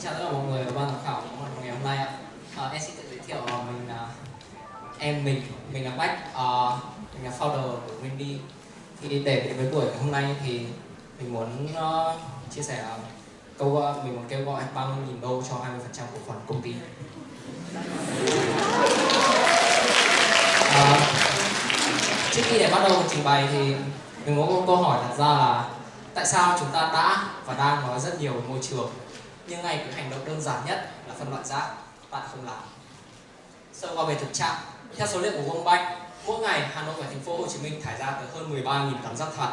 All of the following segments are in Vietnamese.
Xin chào tất cả mọi người và ban giám khảo của ngày hôm nay ạ. À, em xin tự giới thiệu à, mình là em mình mình là Bách, à, mình là founder của Windy. Thì để đến với buổi hôm nay thì mình muốn uh, chia sẻ uh, câu uh, mình muốn kêu gọi 30.000 đô cho 20% cổ phần công ty. À, trước khi để bắt đầu trình bày thì mình có câu hỏi đặt ra là tại sao chúng ta đã và đang nói rất nhiều về môi trường nhưng ngay cái hành động đơn giản nhất là phân loại rác, bạn không làm. Sơ qua về thực trạng, theo số liệu của World Bank, mỗi ngày Hà Nội và thành phố Hồ Chí Minh thải ra tới hơn 13.000 tấn rác thải.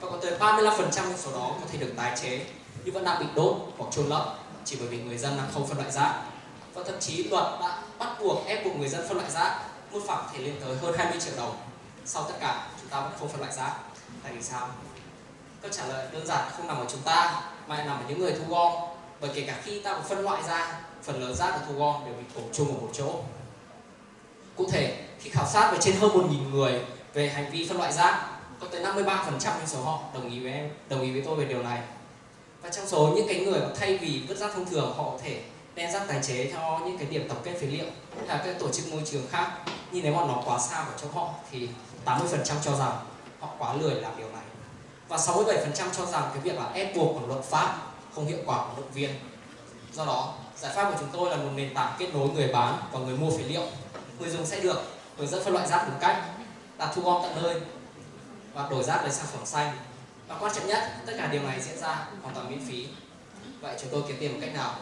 Và có tới 35% trong số đó có thể được tái chế, nhưng vẫn đang bị đốt hoặc trôn lấp chỉ bởi vì người dân đang không phân loại rác. Và thậm chí luật đã bắt buộc ép buộc người dân phân loại rác, mức phạt thể lên tới hơn 20 triệu đồng. Sau tất cả, chúng ta vẫn không phân loại rác. Tại vì sao? Câu trả lời đơn giản không nằm ở chúng ta, mà nằm ở những người thu gom bởi kể cả khi ta có phân loại ra, phần lớn rác được thu gom đều bị đổ chung ở một chỗ. Cụ thể, khi khảo sát về trên hơn 1.000 người về hành vi phân loại rác, có tới 53% trong số họ đồng ý với em, đồng ý với tôi về điều này. Và trong số những cái người mà thay vì vứt rác thông thường, họ có thể đem rác tái chế cho những cái điểm tập kết phế liệu hay là các tổ chức môi trường khác nhưng nếu mà nó quá xa của chỗ họ thì 80% cho rằng họ quá lười làm điều này. Và 67% cho rằng cái việc là ép buộc của luật pháp không hiệu quả của động viên. Do đó, giải pháp của chúng tôi là một nền tảng kết nối người bán và người mua phế liệu. Người dùng sẽ được hướng dẫn phân loại rác đúng cách, đặt thu gom tận nơi và đổi rác lấy sản phẩm xanh. Và quan trọng nhất, tất cả điều này diễn ra hoàn toàn miễn phí. Vậy chúng tôi kiếm tiền một cách nào?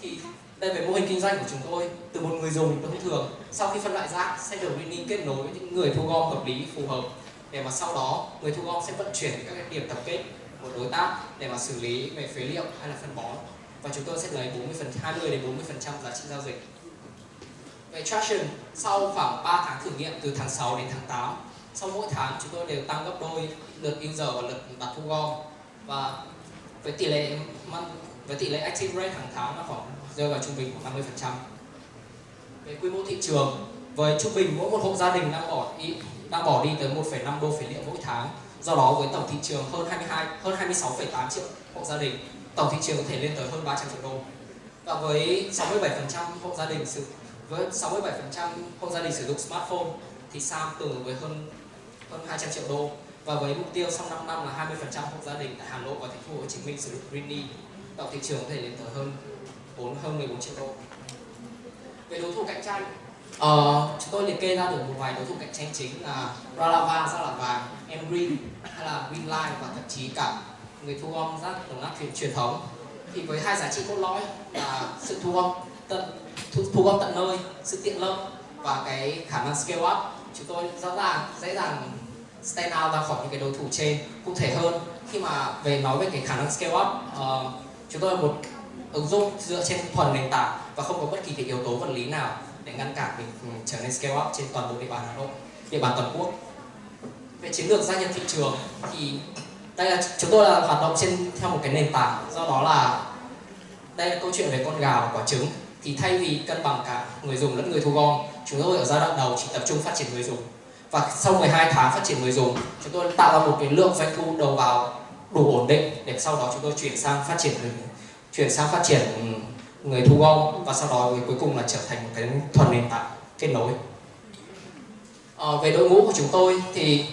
Thì đây về mô hình kinh doanh của chúng tôi từ một người dùng thông thường. Sau khi phân loại rác, sẽ được liên kết nối với những người thu gom hợp lý, phù hợp để mà sau đó người thu gom sẽ vận chuyển các cái điểm tập kết của đối tác để mà xử lý về phế liệu hay là phân bón. Và chúng tôi sẽ lấy 40 phần 20 đến 40 phần trăm giá trị giao dịch. Về traction sau khoảng 3 tháng thử nghiệm từ tháng 6 đến tháng 8 sau mỗi tháng chúng tôi đều tăng gấp đôi lượt user và lượt đặt thu gom. Và với tỷ lệ với tỷ lệ active rate hàng tháng là khoảng rơi vào trung bình khoảng 50 phần trăm. Về quy mô thị trường với trung bình mỗi một hộ gia đình đang bỏ đi đang bỏ đi tới 1,5 đô phế liệu mỗi tháng do đó với tổng thị trường hơn 22 hơn 26,8 triệu hộ gia đình tổng thị trường có thể lên tới hơn 300 triệu đô. Và với 67% hộ gia đình sử với 67% hộ gia đình sử dụng smartphone thì Sam tương với hơn hơn 200 triệu đô. Và với mục tiêu sau 5 năm là 20% hộ gia đình tại Hà Nội và thành phố Hồ Chí Minh sử dụng Greeny tổng thị trường có thể lên tới hơn 4 hơn 14 triệu đô. Về đối thủ cạnh tranh Ờ, chúng tôi liệt kê ra được một vài đối thủ cạnh tranh chính là Ralava, rác là vàng, Emgreen hay là Greenline và thậm chí cả người thu gom rác đồng nát truyền truyền thống. Thì với hai giá trị cốt lõi là sự thu gom tận thu, thu gom tận nơi, sự tiện lợi và cái khả năng scale up. Chúng tôi rõ ràng dễ dàng stand out ra khỏi những cái đối thủ trên. Cụ thể hơn khi mà về nói về cái khả năng scale up uh, chúng tôi là một ứng dụng dựa trên thuần nền tảng và không có bất kỳ cái yếu tố vật lý nào để ngăn cản mình ừ, trở nên scale up trên toàn bộ địa bàn Hà Nội, địa bàn toàn quốc. Về chiến lược gia nhập thị trường thì đây là chúng tôi là hoạt động trên theo một cái nền tảng. Do đó là đây là câu chuyện về con gà và quả trứng. Thì thay vì cân bằng cả người dùng lẫn người thu gom chúng tôi ở giai đoạn đầu chỉ tập trung phát triển người dùng. Và sau 12 tháng phát triển người dùng chúng tôi tạo ra một cái lượng doanh thu đầu vào đủ ổn định để sau đó chúng tôi chuyển sang phát triển chuyển sang phát triển người thu gom và sau đó cuối cùng là trở thành một cái thuần nền tảng kết nối. À, về đội ngũ của chúng tôi thì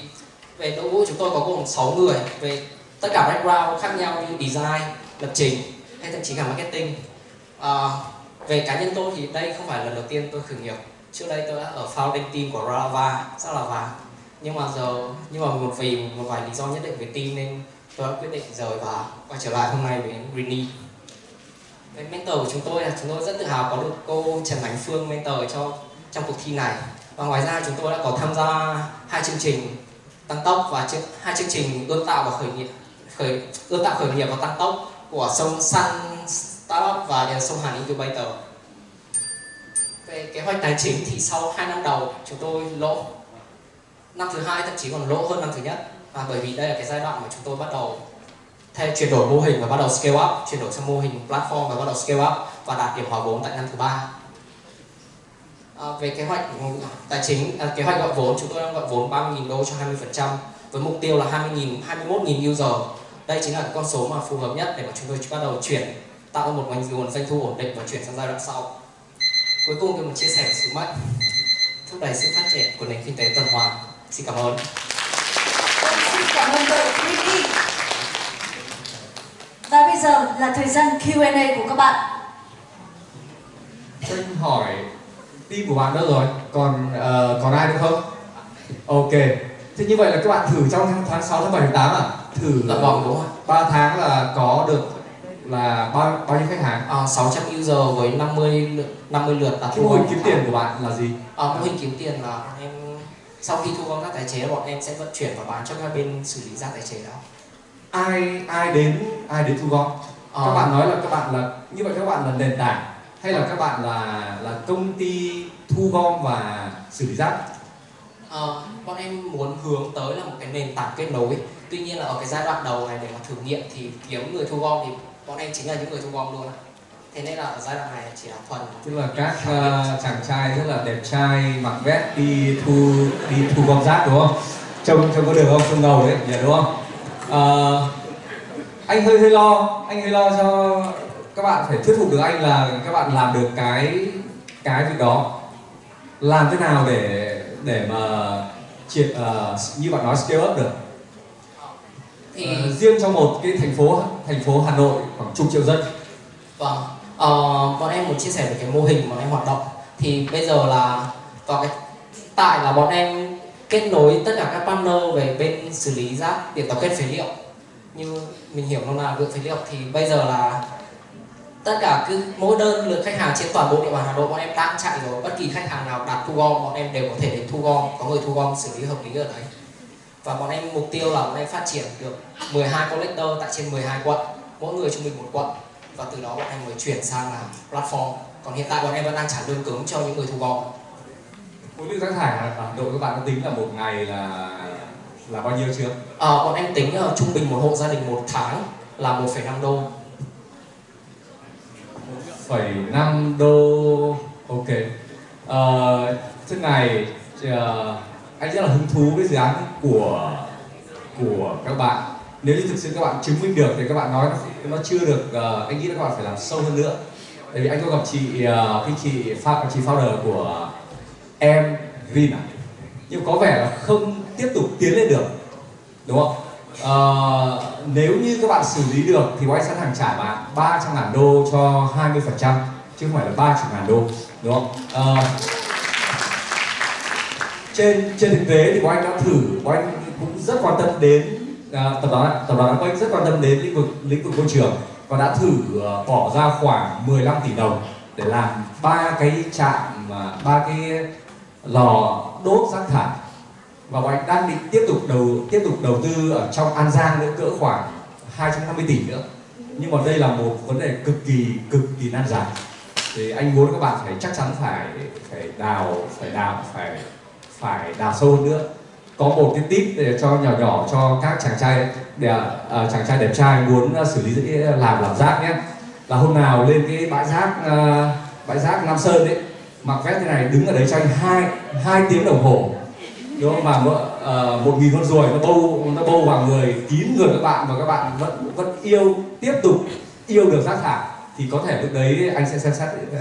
về đội ngũ chúng tôi có gồm 6 người về tất cả background khác nhau như design lập trình hay thậm chí cả marketing. À, về cá nhân tôi thì đây không phải là lần đầu tiên tôi khởi nghiệp. Trước đây tôi đã ở founding team của Rava rất là vàng. Nhưng mà giờ nhưng mà một vì một vài lý do nhất định về team nên tôi đã quyết định rời và quay trở lại hôm nay với Greeny. Cái mentor của chúng tôi là chúng tôi rất tự hào có được cô Trần Ánh Phương mentor cho trong cuộc thi này. Và ngoài ra chúng tôi đã có tham gia hai chương trình tăng tốc và chương, hai chương trình ươm tạo và khởi nghiệp khởi ươm tạo khởi nghiệp và tăng tốc của sông Sun Startup và sông Hàn Incubator về kế hoạch tài chính thì sau 2 năm đầu chúng tôi lỗ năm thứ hai thậm chí còn lỗ hơn năm thứ nhất. Và bởi vì đây là cái giai đoạn mà chúng tôi bắt đầu thay chuyển đổi mô hình và bắt đầu scale up chuyển đổi sang mô hình platform và bắt đầu scale up và đạt điểm hòa vốn tại năm thứ ba à, về kế hoạch tài chính à, kế hoạch gọi vốn chúng tôi đang gọi vốn 30.000 đô cho 20% với mục tiêu là 20.000 21.000 user đây chính là con số mà phù hợp nhất để mà chúng tôi bắt đầu chuyển tạo ra một nguồn doanh thu ổn định và chuyển sang giai đoạn sau. Cuối cùng thì một chia sẻ sứ mệnh. Thúc đẩy sự phát triển của nền kinh tế tuần hoàn. Xin cảm ơn. Vâng, xin cảm ơn đội Green và bây giờ là thời gian Q&A của các bạn. Anh hỏi team của bạn đâu rồi? Còn uh, còn ai nữa không? Ok. Thế như vậy là các bạn thử trong tháng 6, tháng 7, tháng 8 à? Thử dạ vâng đúng rồi 3 tháng là có được là bao bao nhiêu khách hàng? à, 600 user với 50 lượt, 50 lượt Cái mô hình kiếm tiền của bạn là gì? à, mô hình kiếm tiền là em sau khi thu gom rác tái chế bọn em sẽ vận chuyển và bán cho các bên xử lý rác tái chế đó Ai ai đến ai đến thu gom? Các Ờ. bạn nói là các bạn là như vậy các bạn là nền tảng hay là các bạn là là công ty thu gom và xử lý rác? Ờ, bọn em muốn hướng tới là một cái nền tảng kết nối. Tuy nhiên là ở cái giai đoạn đầu này để mà thử nghiệm thì kiếm người thu gom thì bọn em chính là những người thu gom luôn thế nên là ở giai đoạn này chỉ là thuần tức là các uh, chàng trai rất là đẹp trai mặc vest đi thu đi thu gom rác đúng không? Trông trông có được không? Trông ngầu đấy nhỉ đúng không? Ờ, anh hơi hơi lo anh hơi lo cho các bạn phải thuyết phục được anh là các bạn làm được cái cái việc đó. Làm thế nào để để mà triệt ờ, như bạn nói scale up được? Thì Ờ, riêng trong một cái thành phố thành phố Hà Nội khoảng chục triệu dân. Vâng. Ờ, bọn em muốn chia sẻ về cái mô hình bọn em hoạt động. Thì bây giờ là vào cái tại là bọn em kết nối tất cả các partner về bên xử lý rác điểm tập kết phế liệu. Như mình hiểu nó là lượng phế liệu thì bây giờ là tất cả cứ mỗi đơn lượt khách hàng trên toàn bộ địa bàn Hà Nội bọn em đang chạy rồi. Bất kỳ khách hàng nào đặt thu gom bọn em đều có thể đến thu gom có người thu gom xử lý hợp lý ở đấy. Và bọn em mục tiêu là bọn em phát triển được 12 collector tại trên 12 quận mỗi người trung bình một quận. Và từ đó bọn em mới chuyển sang là platform. Còn hiện tại bọn em vẫn đang trả lương cứng cho những người thu gom. Khối lượng rác thải Hà Nội các bạn đã tính là một ngày là là bao nhiêu chưa? Ờ, bọn em tính ờ, trung bình một hộ gia đình một tháng là 1,5 đô phẩy năm đô. Ok. Ờ, uh, thế này uh, anh rất là hứng thú với dự án của của các bạn. Nếu như thực sự các bạn chứng minh được thì các bạn nói nó, nó chưa được uh, anh nghĩ là các bạn phải làm sâu hơn nữa. Tại vì anh có gặp chị khi cái chị chị founder của em Green à? Nhưng có vẻ là không tiếp tục tiến lên được. Đúng không? Ờ, nếu như các bạn xử lý được thì quay sẵn sàng trả bạn 300 ngàn đô cho 20 phần trăm chứ không phải là 30 ngàn đô đúng không? Ờ, trên trên thực tế thì quay đã thử quay cũng rất quan tâm đến à, tập đoàn tập đoàn quay rất quan tâm đến lĩnh vực lĩnh vực môi trường và đã thử ờ, bỏ ra khoảng 15 tỷ đồng để làm ba cái trạm ba cái lò đốt rác thải và bọn anh đang định tiếp tục đầu tiếp tục đầu tư ở trong An Giang nữa cỡ khoảng 250 tỷ nữa. Nhưng mà đây là một vấn đề cực kỳ cực kỳ nan giải. Thì anh muốn các bạn phải chắc chắn phải phải đào phải đào phải phải đào sâu hơn nữa. Có một cái tip để cho nhỏ nhỏ cho các chàng trai để uh, chàng trai đẹp trai muốn uh, xử lý à, làm làm rác nhé. Là hôm nào lên cái bãi rác uh, bãi rác Nam Sơn đấy mặc vest thế này đứng ở đấy cho anh hai hai tiếng đồng hồ đúng không? Mà uh, một nghìn con ruồi nó bâu nó bâu vào người kín người các bạn và các bạn vẫn vẫn yêu tiếp tục yêu được rác thải thì có thể lúc đấy anh sẽ xem xét uh,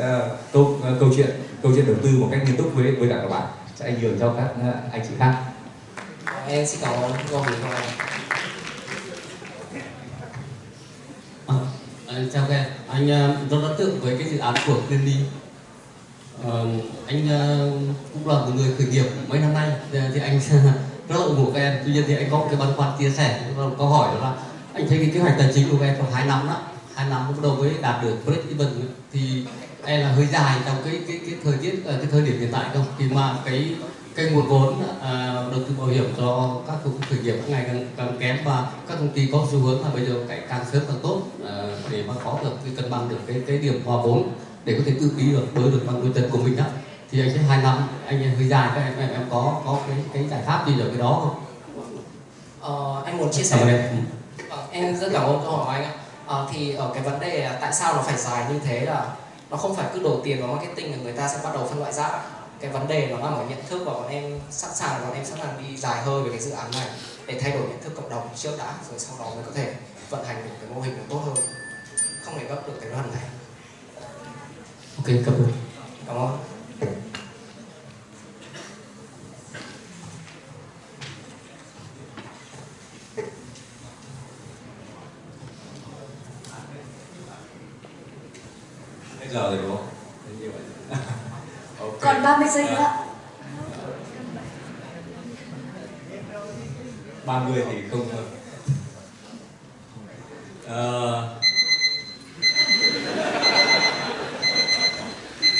câu uh, câu chuyện câu chuyện đầu tư một cách nghiêm túc với với cả các bạn. Sẽ ảnh hưởng cho các uh, anh chị khác. Em xin cảm ơn của em À, anh chào các em, anh uh, rất ấn tượng với cái dự án của Cleanly. Anh uh, cũng là một người khởi nghiệp mấy năm nay thì, anh rất là ủng hộ các em. Tuy nhiên thì anh có một cái băn khoăn chia sẻ, một câu hỏi đó là anh thấy cái kế hoạch tài chính của các em trong hai năm đó, hai năm bắt đầu mới đạt được break even thì em là hơi dài trong cái cái cái thời tiết ờ, cái thời điểm hiện tại không? Khi mà cái cái nguồn vốn à, đầu tư bảo hiểm cho các công ty khởi nghiệp ngày càng, càng kém và các công ty có xu hướng là bây giờ càng sớm càng tốt à, để mà có được cái cân bằng được cái cái điểm hòa vốn để có thể tự ký được đối được bằng đôi chân của mình đó thì anh thấy hai năm anh hơi dài các em em, em có có cái cái giải pháp gì ở cái đó không? ờ, anh muốn chia Cảm ơn sẻ em. Ờ, em rất cảm ơn câu hỏi của anh ạ. Ờ, thì ở cái vấn đề là tại sao nó phải dài như thế là nó không phải cứ đổ tiền vào marketing là người ta sẽ bắt đầu phân loại rác cái vấn đề nó nằm ở nhận thức và bọn em sẵn sàng bọn em sẵn sàng đi dài hơi về cái dự án này để thay đổi nhận thức cộng đồng trước đã rồi sau đó mới có thể vận hành được cái mô hình nó tốt hơn. Không thể gấp được cái đoàn này ok cảm ơn cảm ơn Bây giờ rồi đúng không? Thế như vậy. Ok. Còn 30 giây nữa ạ. 30 thì không Ờ,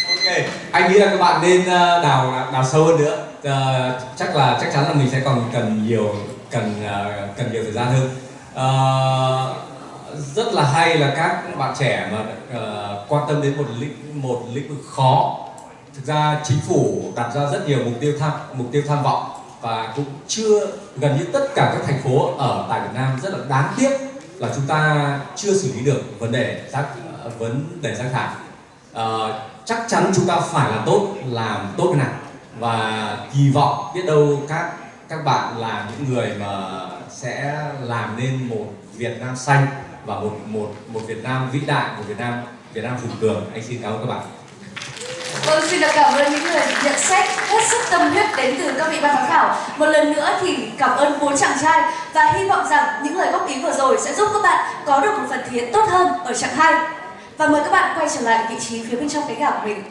ok anh nghĩ là các bạn nên ờ, đào đào sâu hơn nữa. À, chắc là chắc chắn là mình sẽ còn cần nhiều cần ờ, cần nhiều thời gian hơn. À, rất là hay là các bạn trẻ mà uh, quan tâm đến một lĩnh một lĩnh vực khó. Thực ra chính phủ đặt ra rất nhiều mục tiêu tham mục tiêu tham vọng và cũng chưa gần như tất cả các thành phố ở tại Việt Nam rất là đáng tiếc là chúng ta chưa xử lý được vấn đề rác vấn đề rác thải. Uh, chắc chắn chúng ta phải làm tốt làm tốt cái này và kỳ vọng biết đâu các các bạn là những người mà sẽ làm nên một Việt Nam xanh và một một một Việt Nam vĩ đại một Việt Nam Việt Nam hùng cường anh xin cảm ơn các bạn Vâng, xin được cảm ơn những người nhận xét hết sức tâm huyết đến từ các vị ban giám khảo. Một lần nữa thì cảm ơn bốn chàng trai và hy vọng rằng những lời góp ý vừa rồi sẽ giúp các bạn có được một phần thi tốt hơn ở chặng 2. Và mời các bạn quay trở lại vị trí phía bên trong cái gạo của mình.